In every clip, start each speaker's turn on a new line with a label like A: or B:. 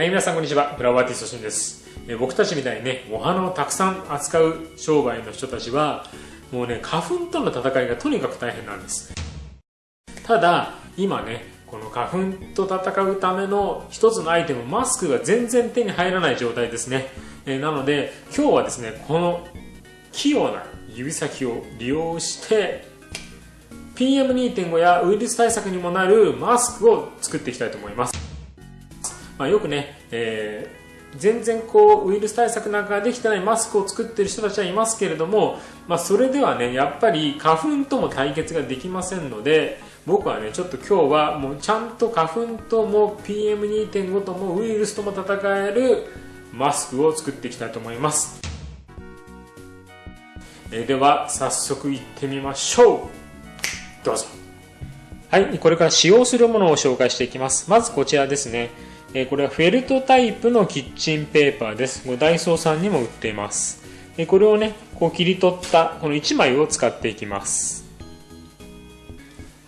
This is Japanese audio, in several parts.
A: はい、皆さんこんにちは。フラワーティストしんです。え僕たちみたいにね、お花をたくさん扱う商売の人たちは、もうね、花粉との戦いがとにかく大変なんです。ただ、今ね、この花粉と戦うための一つのアイテム、マスクが全然手に入らない状態ですね。えなので、今日はですね、この器用な指先を利用して、PM2.5 やウイルス対策にもなるマスクを作っていきたいと思います。まあ、よくね、えー、全然こうウイルス対策なんかができてないマスクを作っている人たちはいますけれども、まあ、それではねやっぱり花粉とも対決ができませんので僕はねちょっと今日はもうちゃんと花粉とも PM2.5 ともウイルスとも戦えるマスクを作っていきたいと思います、えー、では早速いってみましょう。どうぞ。はいこれから使用するものを紹介していきます。まずこちらですね。えこれはフェルトタイプのキッチンペーパーです。これダイソーさんにも売っています。えこれをね、こう切り取ったこの1枚を使っていきます。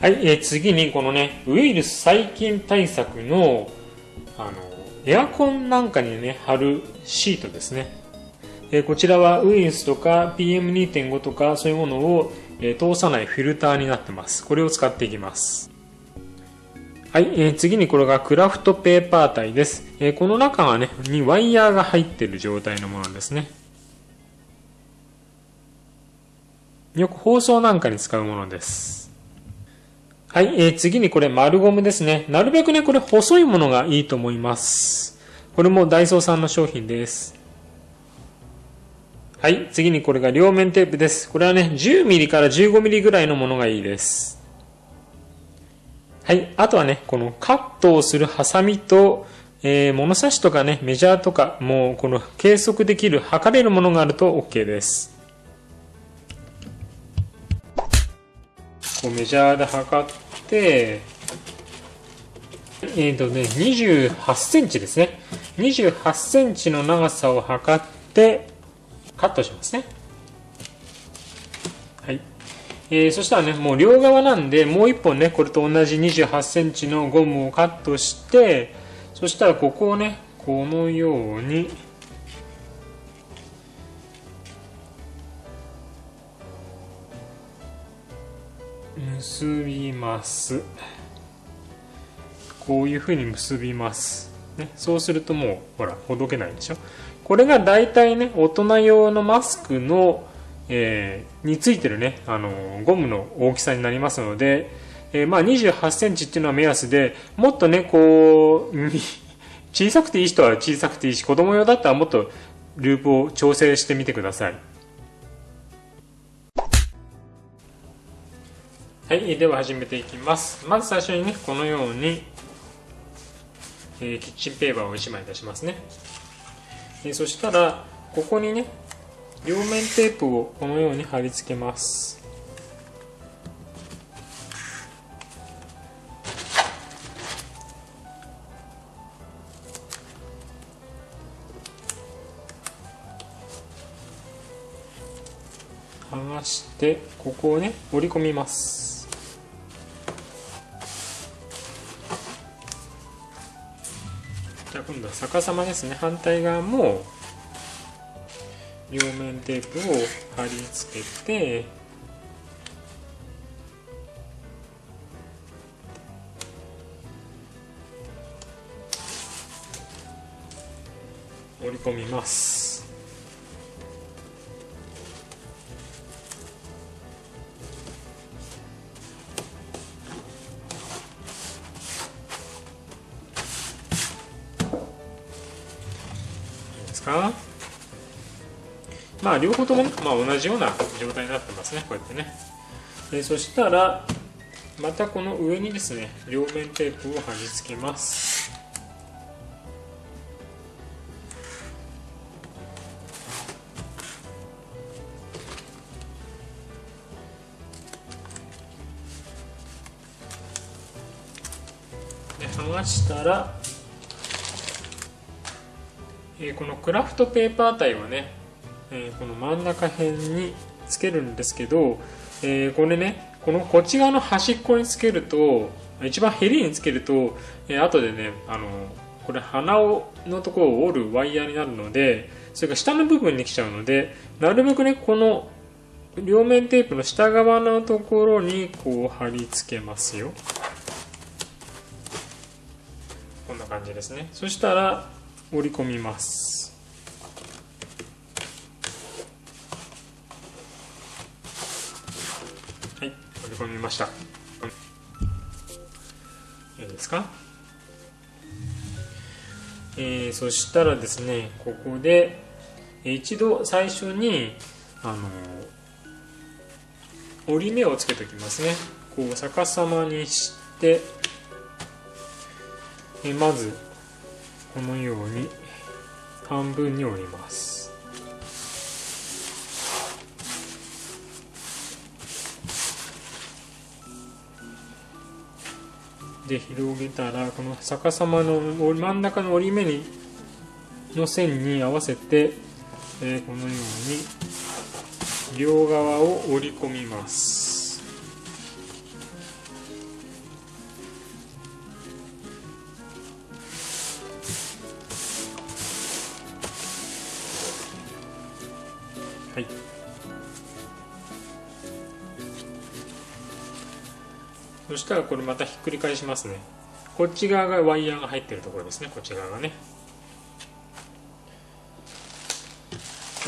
A: はい、え次にこのね、ウイルス細菌対策の、あの、エアコンなんかにね、貼るシートですね。えこちらはウイルスとか PM2.5 とかそういうものを、え通さないフィルターになってます。これを使っていきます。はい、えー、次にこれがクラフトペーパー体です。えー、この中がね、にワイヤーが入っている状態のものですね。よく包装なんかに使うものです。はい、えー、次にこれ丸ゴムですね。なるべくね、これ細いものがいいと思います。これもダイソーさんの商品です。はい、次にこれが両面テープです。これはね、10ミリから15ミリぐらいのものがいいです。はい。あとはね、このカットをするハサミと、えー、物差しとかね、メジャーとか、もうこの計測できる、測れるものがあると OK です。こうメジャーで測って、えっ、ー、とね、28センチですね。28センチの長さを測って、カットしますね。えー、そしたらね、もう両側なんで、もう一本ね、これと同じ28センチのゴムをカットして、そしたらここをね、このように、結びます。こういうふうに結びます。ね、そうするともう、ほら、ほどけないでしょ。これが大体ね、大人用のマスクのえー、についてるね、あのゴムの大きさになりますので、えー、まあ28センチっていうのは目安で、もっとね、こう、小さくていい人は小さくていいし、子供用だったらもっとループを調整してみてください。はい、では始めていきます。まず最初にね、このように、えー、キッチンペーパーを1枚出しますね。えー、そしたら、ここにね、両面テープをこのように貼り付けます。剥がしてここをね折り込みます。じゃあ今度は逆さまですね。反対側も両面テープを貼り付けて折り込みます。両方とも、まあ、同じような状態になってますねこうやってね。でそしたらまたこの上にですね両面テープを貼り付けます。で剥がしたら、えー、このクラフトペーパー体はねえー、この真ん中辺につけるんですけど、えー、これねこのこっち側の端っこにつけると一番ヘリにつけると、えー、後でねあのこれ鼻をのところを折るワイヤーになるのでそれから下の部分に来ちゃうのでなるべくねこの両面テープの下側のところにこう貼り付けますよ。こんな感じですね。そしたら折り込みます。込みました。いいですか？えー、そしたらですねここで一度最初にあの折り目をつけておきますね。こう逆さまにしてえまずこのように半分に折ります。で広げたらこの逆さまの真ん中の折り目にの線に合わせて、えー、このように両側を折り込みます。はい。そしたらこれまたひっくり返しますね。こっち側がワイヤーが入ってるところですね。こっち側がね。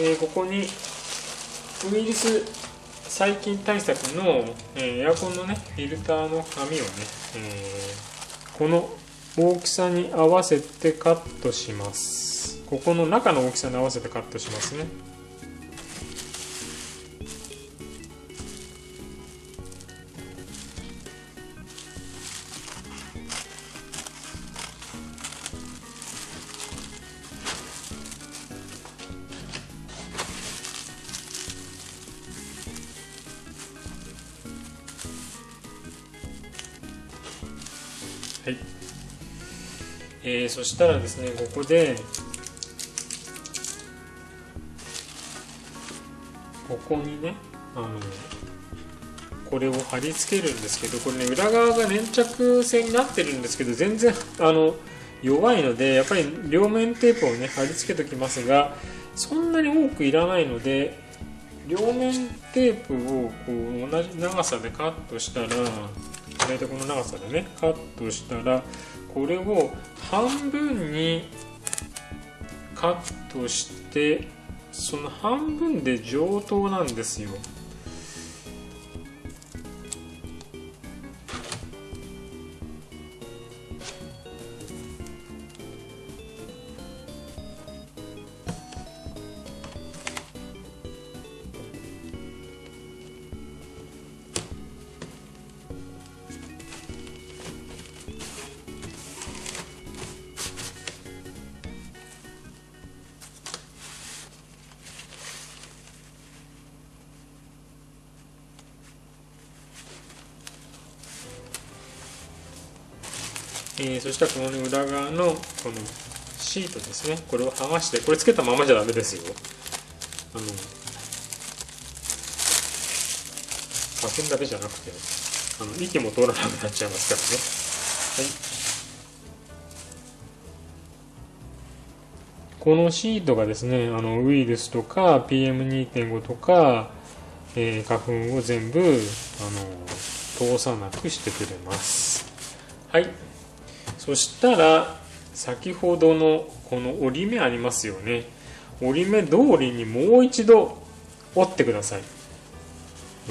A: えー、ここにウイルス細菌対策の、えー、エアコンのねフィルターの紙をね、えー、この大きさに合わせてカットします。ここの中の大きさに合わせてカットしますね。えー、そしたらですねここでここにねあのこれを貼り付けるんですけどこれね裏側が粘着性になってるんですけど全然あの弱いのでやっぱり両面テープをね貼り付けときますがそんなに多くいらないので両面テープをこう同じ長さでカットしたら大体この長さでねカットしたらこれを半分にカットしてその半分で上等なんですよ。えー、そしたらこの、ね、裏側のこのシートですね。これを剥がしてこれつけたままじゃダメですよ。あの花粉だけじゃなくてあの息も通らなくなっちゃいますからね。はい。このシートがですねあのウイルスとか PM2.5 とか、えー、花粉を全部あの通さなくしてくれます。はい。そしたら先ほどのこの折り目ありますよね。折り目通りにもう一度折ってください。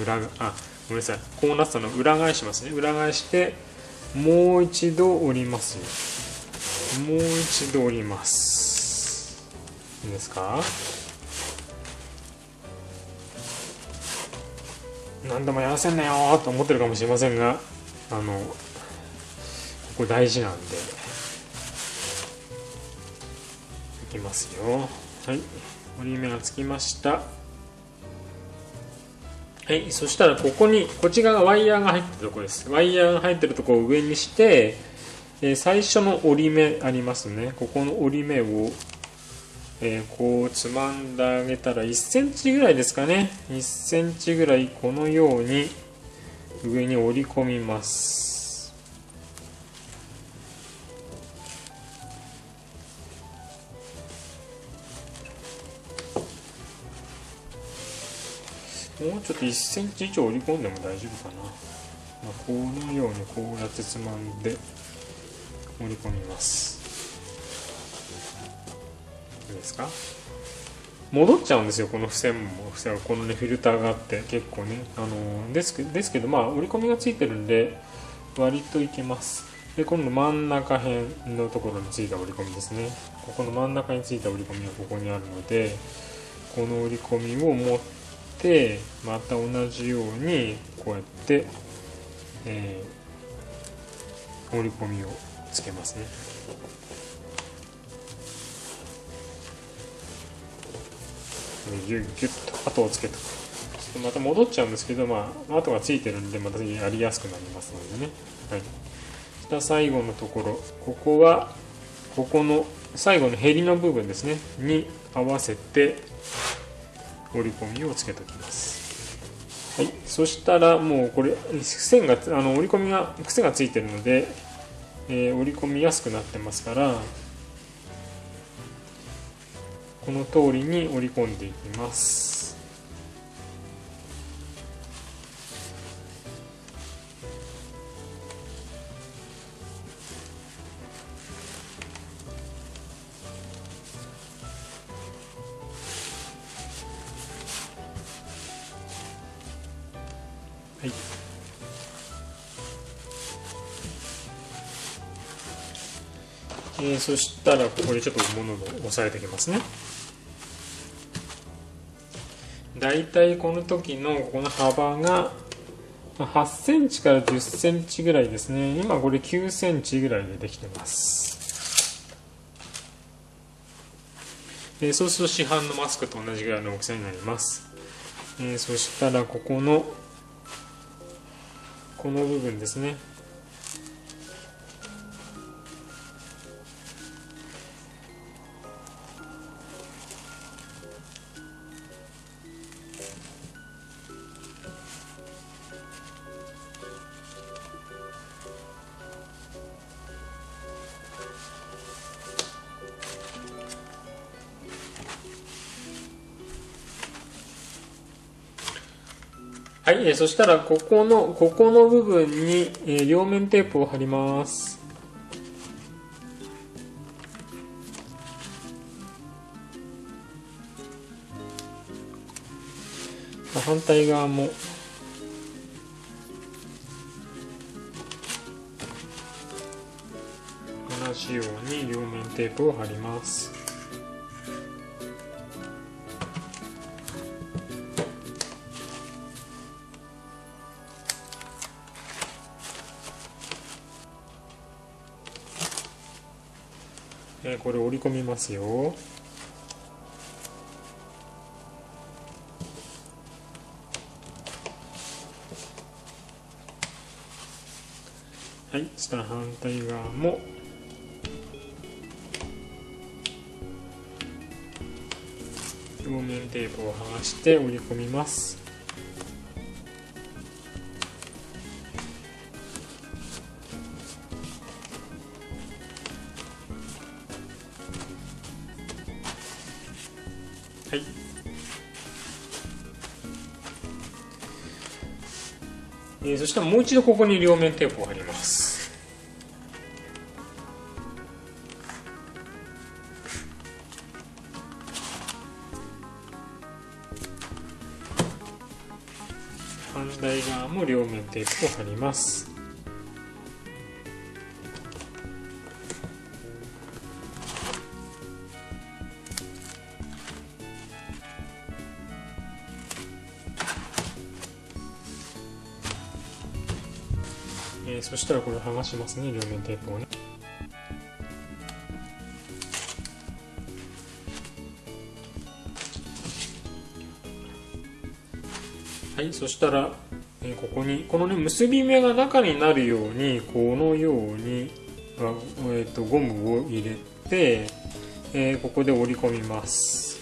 A: 裏あごめんなさい。こうなったの裏返しますね。裏返してもう一度折りますよ。もう一度折ります。いいですか？何でもやらせんなよと思ってるかもしれませんがあのここ大事なんで。いきますよ。はい。折り目がつきました。はい。そしたらここにこっち側がワイヤーが入ってるとこです。ワイヤーが入ってるとこを上にしてえ最初の折り目ありますね。ここの折り目をえー、こうつまんであげたら1センチぐらいですかね。1センチぐらいこのように上に折り込みます。もうちょっと1センチ以上折り込んでも大丈夫かな、まあ、このようにこうやってつまんで折り込みます。いいですか？戻っちゃうんですよこの付箋も。付箋はこのねフィルターがあって結構ね。あのですけですけどまあ折り込みがついてるんで割といけます。で今度真ん中辺のところについた折り込みですね。ここの真ん中についた折り込みがここにあるのでこの折り込みを持ってまた同じようにこうやって、えー、折り込みをつけますね。ギュッギュッと跡をつけとまた戻っちゃうんですけどまあ跡がついてるんでまたやりやすくなりますのでね。はい。した最後のところ。ここはここの最後のへりの部分ですね。に合わせて折り込みをつけておきます。はい。そしたらもうこれ線があの折り込みが癖がついてるので、えー、折り込みやすくなってますからこの通りに折り込んでいきます。そしたらここでちょっと物を押さえておきますね。だいたいこの時のこの幅が8センチから10センチぐらいですね。今これ9センチぐらいでできてます。え、そうすると市販のマスクと同じぐらいの大きさになります、え、そしたらここのこの部分ですね。はい、えー、そしたらここの、ここの部分に、えー、両面テープを貼ります。反対側も同じように両面テープを貼ります。えこれ折り込みますよ。はいそしたら反対側も。両面テープを剥がして折り込みます。はい。えー、そしたらもう一度ここに両面テープを貼ります。反対側も両面テープを貼ります。えー、そしたらこれ剥がしますね両面テープをね。はいそしたら、えー、ここにこのね結び目が中になるようにこのようにあ、えーとゴムを入れて、えー、ここで折り込みます。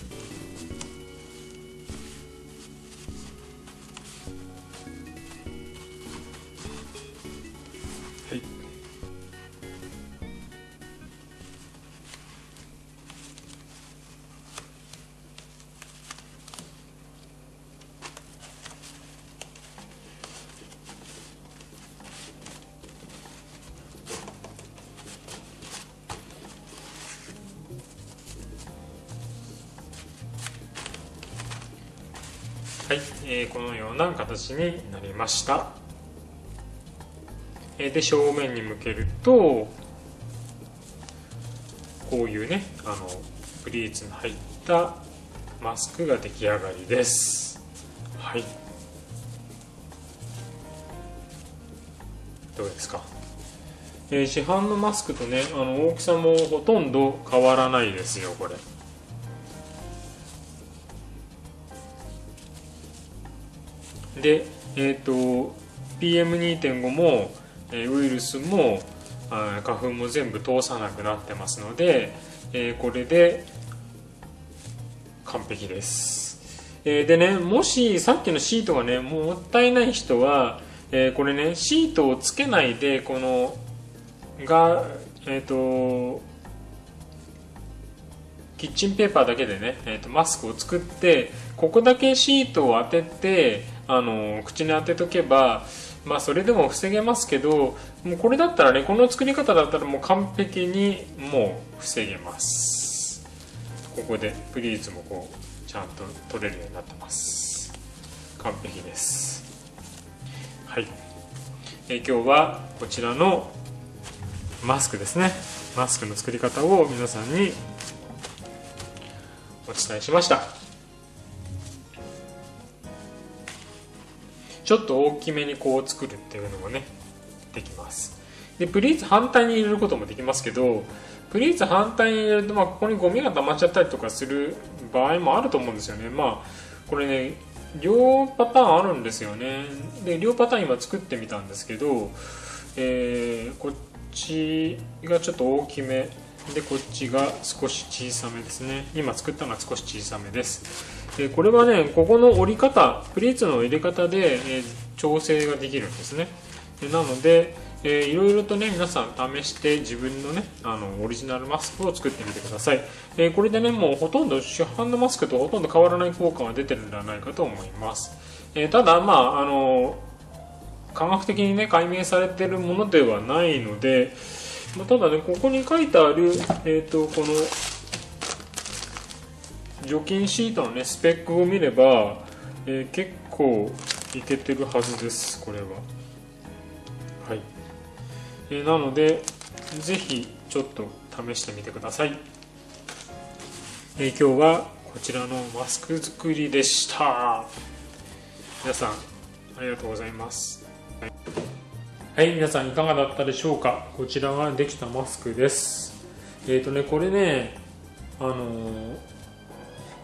A: はい、えー、このような形になりました、えー、で正面に向けるとこういうねあのプリーツの入ったマスクが出来上がりです。はい。どうですか、えー、市販のマスクとねあの大きさもほとんど変わらないですよこれ。で、えーと、PM2.5 も、えウイルスも花粉も全部通さなくなってますので、えー、これで完璧です、えー、でねもしさっきのシートがねもったいない人は、えー、これねシートをつけないでこのがえっ、とキッチンペーパーだけでね、えーとマスクを作ってここだけシートを当ててあの口に当てとけばまあそれでも防げますけどもうこれだったらねこの作り方だったらもう完璧にもう防げます。ここでプリーズもこうちゃんと取れるようになってます。完璧です。はい。え今日はこちらのマスクですね。マスクの作り方を皆さんにお伝えしました。ちょっと大きめにこう作るっていうのもねできます。でプリーツ反対に入れることもできますけどプリーツ反対に入れると、まあ、ここにゴミが溜まっちゃったりとかする場合もあると思うんですよね。まあこれね両パターンあるんですよね。で両パターン今作ってみたんですけど、えー、こっちがちょっと大きめでこっちが少し小さめですね。今作ったのが少し小さめです。でこれはねここの折り方プリーツの入れ方で、え、調整ができるんですね。でなので、えー、いろいろとね皆さん試して自分のねあのオリジナルマスクを作ってみてください、えー、これでねもうほとんど市販のマスクとほとんど変わらない効果が出てるんではないかと思います、えただまああの科学的にね解明されてるものではないので、まあ、ただねここに書いてある、えーとこの除菌シートのねスペックを見れば、えー、結構いけてるはずですこれは。はい、えー、なのでぜひちょっと試してみてください、えー、今日はこちらのマスク作りでした。皆さんありがとうございます。はい、皆さんいかがだったでしょうか？こちらができたマスクです。えっ、ー、とねこれねあのー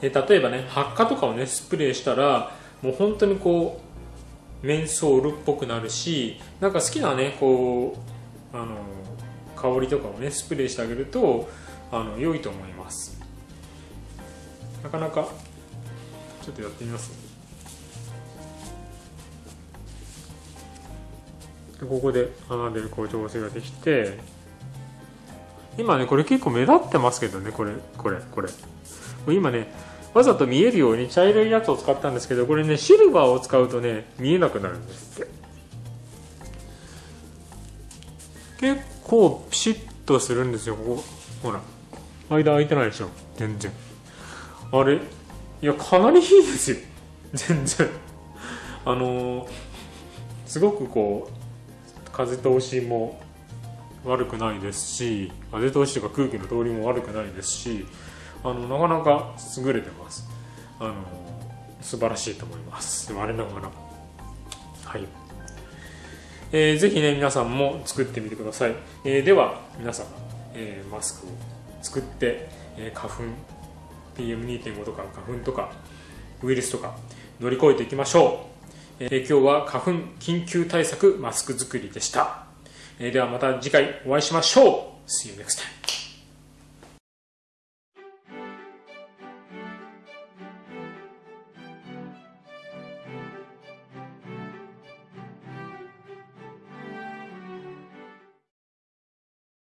A: え例えばね発火とかをねスプレーしたらもう本当にこうメンソールっぽくなるしなんか好きなねこうあの香りとかをねスプレーしてあげるとあの良いと思います。なかなかちょっとやってみます？ここで穴でこう調整ができて今ねこれ結構目立ってますけどねこれこれこれ。今ねわざと見えるように茶色いやつを使ったんですけどこれねシルバーを使うとね見えなくなるんですって。結構ピシッとするんですよここ。ほら。間空いてないでしょ。全然。あれいやかなりいいですよ。全然。あのー、すごくこう風通しも悪くないですし風通しとか空気の通りも悪くないですしあのなかなか優れてます。あの素晴らしいと思います。我ながら。はい。えー、ぜひね皆さんも作ってみてください、えー、では皆さん、えー、マスクを作って、えー、花粉 PM2.5 とか花粉とかウイルスとか乗り越えていきましょう、えー、今日は花粉緊急対策マスク作りでした、えー、ではまた次回お会いしましょう。See you next time.